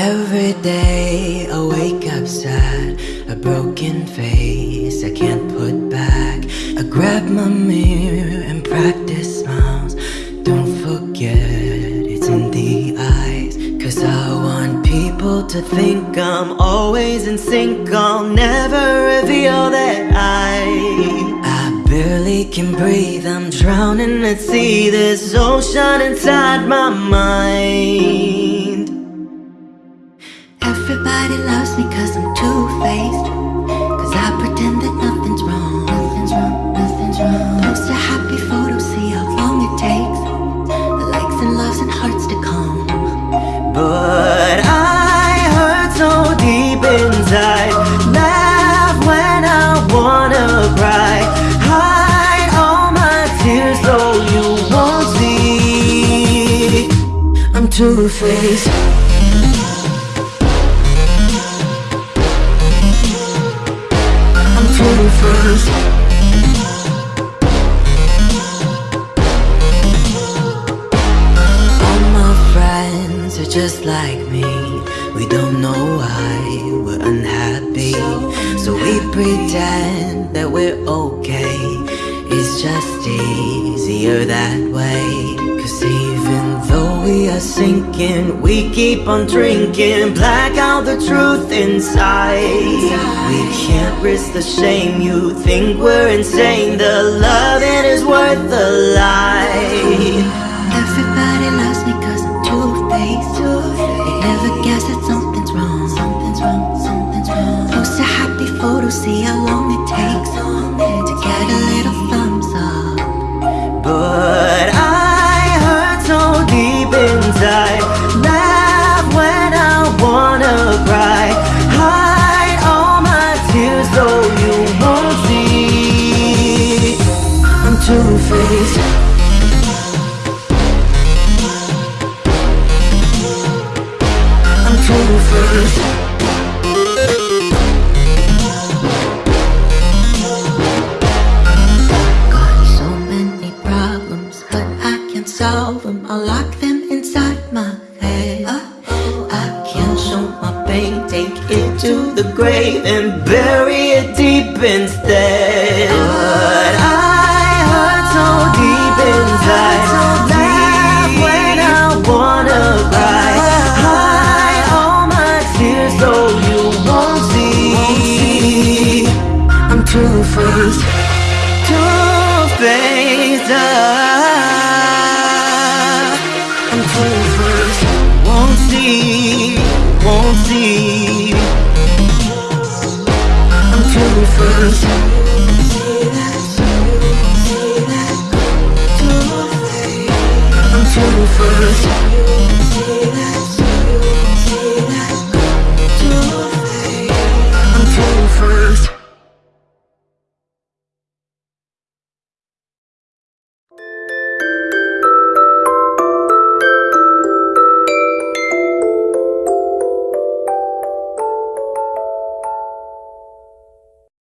Every day I wake up sad, a broken face I can't put back. I grab my mirror and practice smiles. Don't forget it's in the eyes. Cause I want people to think I'm always in sync. I'll never reveal that I. I barely can breathe, I'm drowning at sea. This ocean inside my mind. Everybody loves me cause I'm two-faced Cause I pretend that nothing's wrong Nothing's wrong, nothing's wrong Post a happy photo, see how long it takes The likes and loves and hearts to come But I hurt so deep inside. Laugh when I wanna cry. Hide all my tears so you won't see. I'm two are just like me. We don't know why we're unhappy. So we pretend that we're okay. It's just easier that way. Cause even though we are sinking, we keep on drinking. Black out the truth inside. We can't risk the shame. You think we're insane. The loving is worth the lie. I'm two faced. I'm two faced. Got so many problems, but I can't solve them. I lock them inside my head. I can't show my pain, take it to the grave and bury it deep instead. Two faced, two